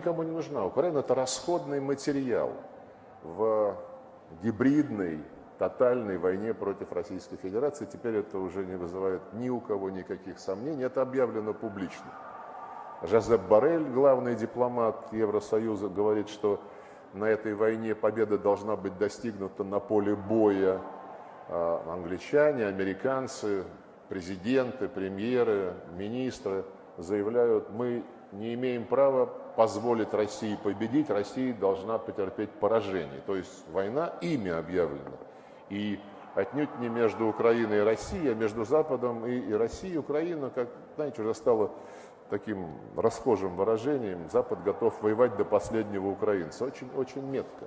Никому не нужна. Украина – это расходный материал в гибридной, тотальной войне против Российской Федерации. Теперь это уже не вызывает ни у кого никаких сомнений. Это объявлено публично. Жозеп Барель, главный дипломат Евросоюза, говорит, что на этой войне победа должна быть достигнута на поле боя. А англичане, американцы, президенты, премьеры, министры заявляют, мы не имеем права позволить России победить, Россия должна потерпеть поражение. То есть война ими объявлена. И отнюдь не между Украиной и Россией, а между Западом и, и Россией. Украина, как, знаете, уже стала таким расхожим выражением, Запад готов воевать до последнего украинца. Очень, очень метко.